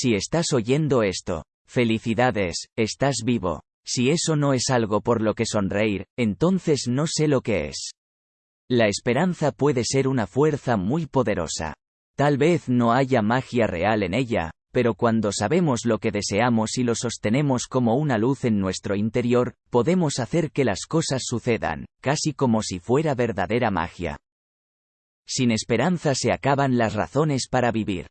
Si estás oyendo esto, felicidades, estás vivo. Si eso no es algo por lo que sonreír, entonces no sé lo que es. La esperanza puede ser una fuerza muy poderosa. Tal vez no haya magia real en ella, pero cuando sabemos lo que deseamos y lo sostenemos como una luz en nuestro interior, podemos hacer que las cosas sucedan, casi como si fuera verdadera magia. Sin esperanza se acaban las razones para vivir.